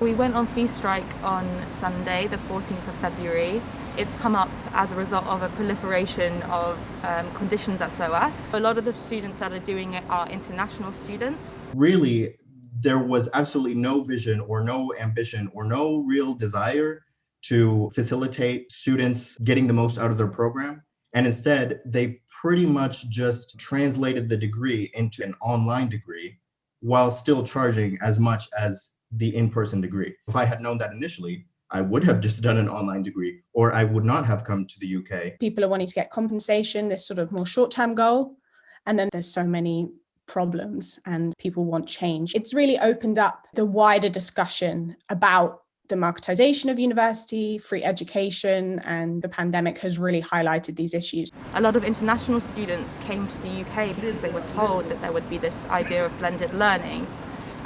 We went on fee strike on Sunday, the 14th of February. It's come up as a result of a proliferation of um, conditions at SOAS. A lot of the students that are doing it are international students. Really, there was absolutely no vision or no ambition or no real desire to facilitate students getting the most out of their program. And instead, they pretty much just translated the degree into an online degree while still charging as much as the in-person degree. If I had known that initially, I would have just done an online degree or I would not have come to the UK. People are wanting to get compensation, this sort of more short-term goal. And then there's so many problems and people want change. It's really opened up the wider discussion about democratization of university, free education, and the pandemic has really highlighted these issues. A lot of international students came to the UK because they were told that there would be this idea of blended learning.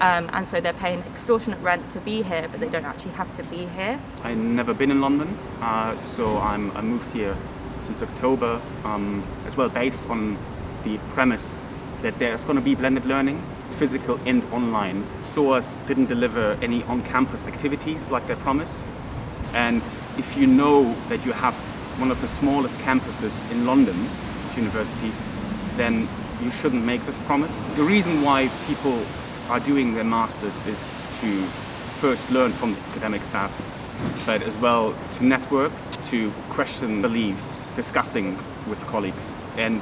Um, and so they're paying extortionate rent to be here, but they don't actually have to be here. I've never been in London, uh, so I'm, I moved here since October, um, as well based on the premise that there's going to be blended learning physical and online. SOAS didn't deliver any on-campus activities like they promised. And if you know that you have one of the smallest campuses in London, universities, then you shouldn't make this promise. The reason why people are doing their masters is to first learn from the academic staff, but as well to network, to question beliefs, discussing with colleagues. And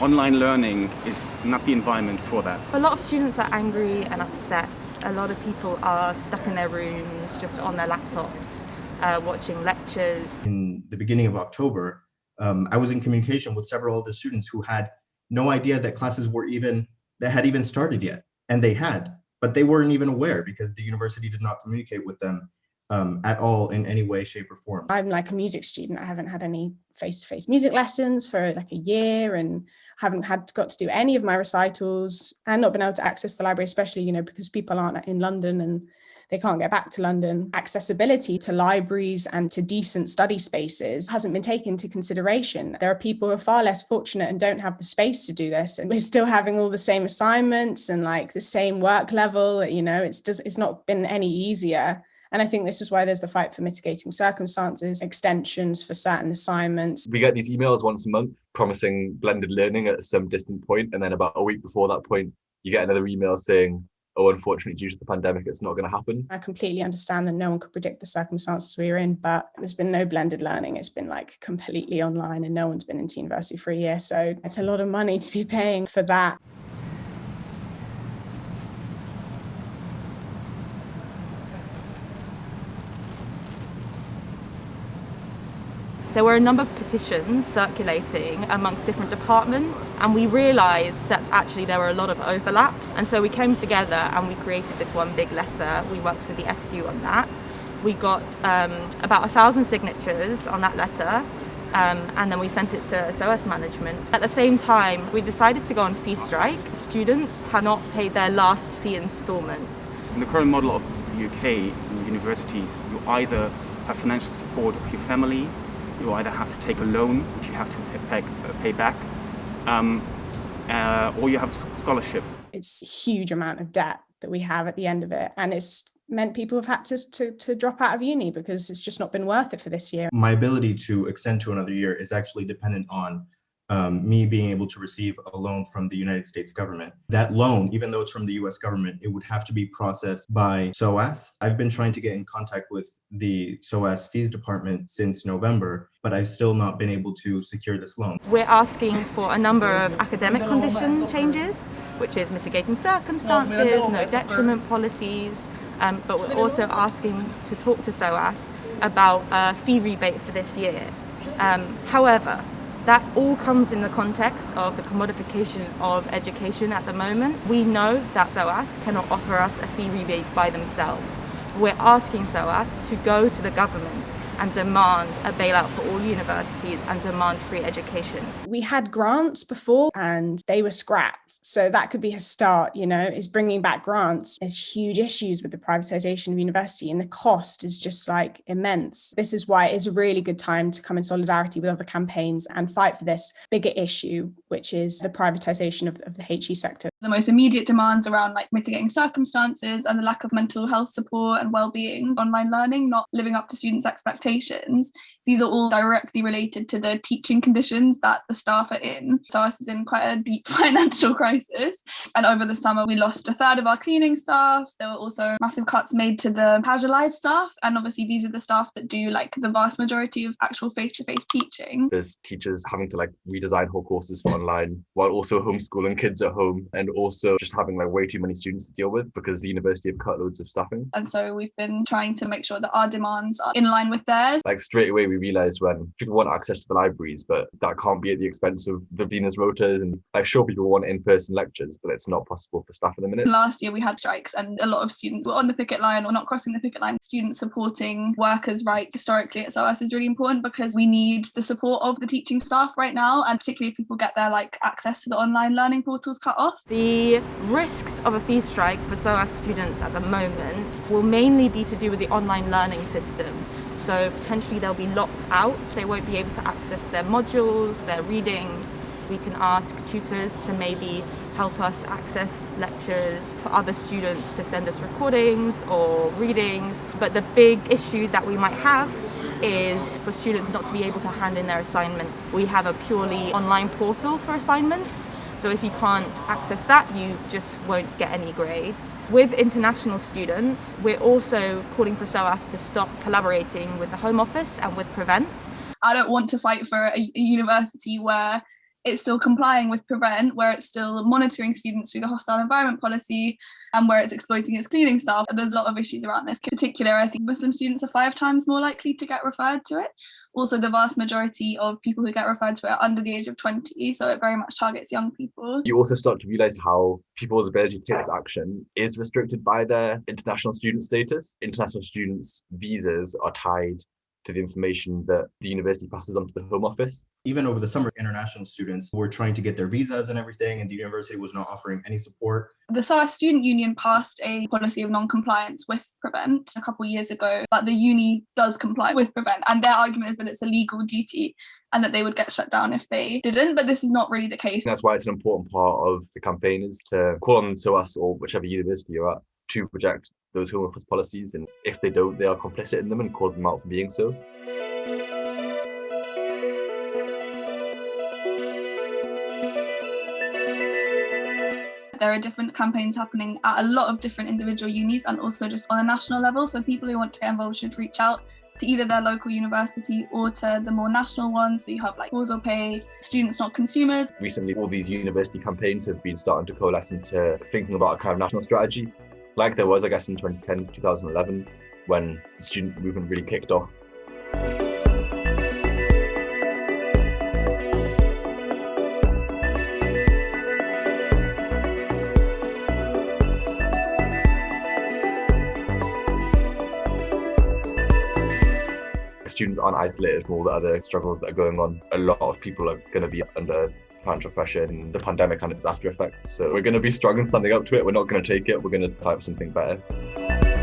online learning is not the environment for that. A lot of students are angry and upset. A lot of people are stuck in their rooms, just on their laptops, uh, watching lectures. In the beginning of October, um, I was in communication with several of the students who had no idea that classes were even, that had even started yet. And they had, but they weren't even aware because the university did not communicate with them um, at all in any way, shape or form. I'm like a music student. I haven't had any face-to-face -face music lessons for like a year and haven't had got to do any of my recitals and not been able to access the library, especially, you know, because people aren't in London and they can't get back to London. Accessibility to libraries and to decent study spaces hasn't been taken into consideration. There are people who are far less fortunate and don't have the space to do this. And we're still having all the same assignments and like the same work level, you know, it's just, it's not been any easier. And I think this is why there's the fight for mitigating circumstances, extensions for certain assignments. We get these emails once a month promising blended learning at some distant point, And then about a week before that point, you get another email saying, oh, unfortunately, due to the pandemic, it's not going to happen. I completely understand that no one could predict the circumstances we are in, but there's been no blended learning. It's been like completely online and no one's been into university for a year. So it's a lot of money to be paying for that. There were a number of petitions circulating amongst different departments and we realised that actually there were a lot of overlaps and so we came together and we created this one big letter. We worked with the SDU on that. We got um, about a thousand signatures on that letter um, and then we sent it to SOAS management. At the same time, we decided to go on fee strike. Students have not paid their last fee instalment. In the current model of the UK universities, you either have financial support of your family you either have to take a loan, which you have to pay, pay back, um, uh, or you have scholarship. It's a huge amount of debt that we have at the end of it. And it's meant people have had to, to, to drop out of uni because it's just not been worth it for this year. My ability to extend to another year is actually dependent on um, me being able to receive a loan from the United States government. That loan, even though it's from the US government, it would have to be processed by SOAS. I've been trying to get in contact with the SOAS fees department since November, but I've still not been able to secure this loan. We're asking for a number of academic condition changes, which is mitigating circumstances, no detriment policies, um, but we're also asking to talk to SOAS about a fee rebate for this year. Um, however, that all comes in the context of the commodification of education at the moment. We know that SOAS cannot offer us a fee rebate by themselves. We're asking SOAS to go to the government and demand a bailout for all universities and demand free education. We had grants before and they were scrapped. So that could be a start, you know, is bringing back grants. There's huge issues with the privatization of university and the cost is just like immense. This is why it's a really good time to come in solidarity with other campaigns and fight for this bigger issue, which is the privatization of, of the HE sector. The most immediate demands around like mitigating circumstances and the lack of mental health support and well-being, online learning, not living up to students' expectations. These are all directly related to the teaching conditions that the staff are in. SOAS is in quite a deep financial crisis. And over the summer, we lost a third of our cleaning staff. There were also massive cuts made to the casualized staff. And obviously, these are the staff that do like the vast majority of actual face-to-face teaching. There's teachers having to like redesign whole courses for online while also homeschooling kids at home and also just having like way too many students to deal with because the university have cut loads of staffing. And so we've been trying to make sure that our demands are in line with theirs. Like straight away we realized when people want access to the libraries, but that can't be at the expense of the dean's rotas. And like sure people want in-person lectures, but it's not possible for staff at the minute. Last year we had strikes and a lot of students were on the picket line or not crossing the picket line. Students supporting workers' rights historically at SOAS is really important because we need the support of the teaching staff right now and particularly if people get their like access to the online learning portals cut off. The risks of a fee strike for SOAS students at the moment will mainly be to do with the online learning system. So potentially they'll be locked out, they won't be able to access their modules, their readings. We can ask tutors to maybe help us access lectures for other students to send us recordings or readings. But the big issue that we might have is for students not to be able to hand in their assignments. We have a purely online portal for assignments so if you can't access that, you just won't get any grades. With international students, we're also calling for SOAS to stop collaborating with the Home Office and with Prevent. I don't want to fight for a, a university where it's still complying with prevent where it's still monitoring students through the hostile environment policy and where it's exploiting its cleaning staff. There's a lot of issues around this in particular i think muslim students are five times more likely to get referred to it. Also the vast majority of people who get referred to it are under the age of 20 so it very much targets young people. You also start to realize how people's ability to take action is restricted by their international student status. International students visas are tied to the information that the university passes on to the Home Office. Even over the summer, international students were trying to get their visas and everything, and the university was not offering any support. The SOAS Student Union passed a policy of non-compliance with Prevent a couple of years ago, but the uni does comply with Prevent, and their argument is that it's a legal duty and that they would get shut down if they didn't, but this is not really the case. That's why it's an important part of the campaign is to call on SOAS or whichever university you're at to project those Home Office policies, and if they don't, they are complicit in them and call them out for being so. There are different campaigns happening at a lot of different individual unis and also just on a national level. So people who want to get involved should reach out to either their local university or to the more national ones. So you have like or Pay, Students Not Consumers. Recently, all these university campaigns have been starting to coalesce into thinking about a kind of national strategy like there was, I guess, in 2010, 2011, when the student movement really kicked off. Students aren't isolated from all the other struggles that are going on. A lot of people are going to be under financial pressure and the pandemic and its after effects. So we're going to be strong and standing up to it. We're not going to take it. We're going to for something better.